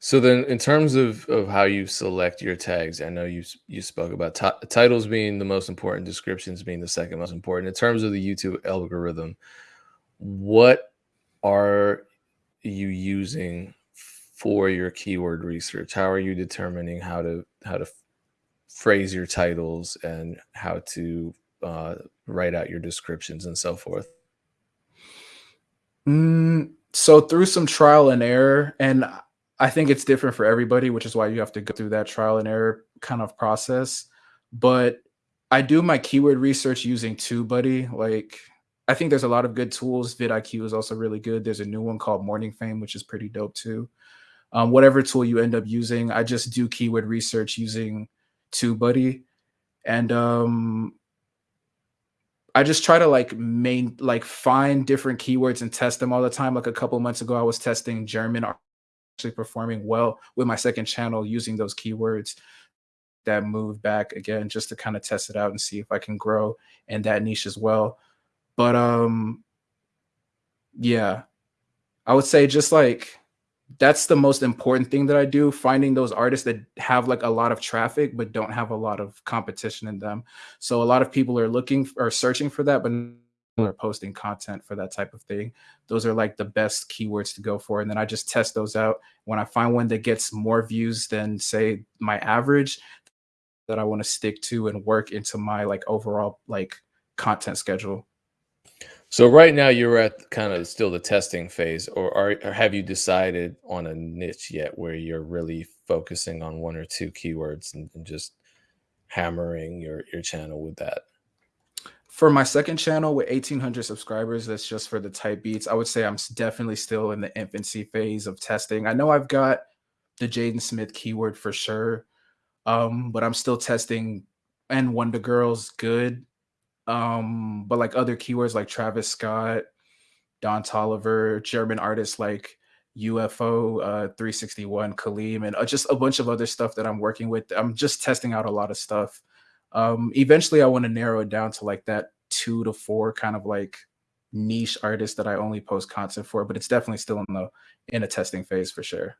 So then in terms of of how you select your tags, I know you you spoke about ti titles being the most important, descriptions being the second most important. In terms of the YouTube algorithm, what are you using for your keyword research? How are you determining how to how to phrase your titles and how to, uh, write out your descriptions and so forth? Mm, so through some trial and error, and I think it's different for everybody, which is why you have to go through that trial and error kind of process, but I do my keyword research using TubeBuddy, like, I think there's a lot of good tools, vidIQ is also really good, there's a new one called Morning Fame, which is pretty dope too. Um, whatever tool you end up using, I just do keyword research using TubeBuddy, and, um I just try to, like, main like, find different keywords and test them all the time, like, a couple months ago, I was testing German actually performing well with my 2nd channel using those keywords that moved back again just to kinda test it out and see if I can grow in that niche as well. But, um yeah. I would say just, like, that's the most important thing that I do, finding those artists that have, like, a lot of traffic, but don't have a lot of competition in them. So a lot of people are looking or searching for that, but are posting content for that type of thing. Those are, like, the best keywords to go for, and then I just test those out. When I find one that gets more views than, say, my average, that I wanna stick to and work into my, like, overall, like, content schedule. So right now you're at kinda still the testing phase, or are or have you decided on a niche yet where you're really focusing on 1 or 2 keywords and and just hammering your your channel with that? For my 2nd channel with 1,800 subscribers, that's just for the type beats, I would say I'm definitely still in the infancy phase of testing. I know I've got the Jaden Smith keyword for sure, um, but I'm still testing and Wonder Girl's good, um, but, like, other keywords like Travis Scott, Don Toliver German artists like UFO, uh, 361, Kalim, and, uh, just a bunch of other stuff that I'm working with. I'm just testing out a lot of stuff. Um, eventually, I wanna narrow it down to, like, that 2 to 4 kind of, like, niche artist that I only post content for, but it's definitely still in the in a testing phase for sure.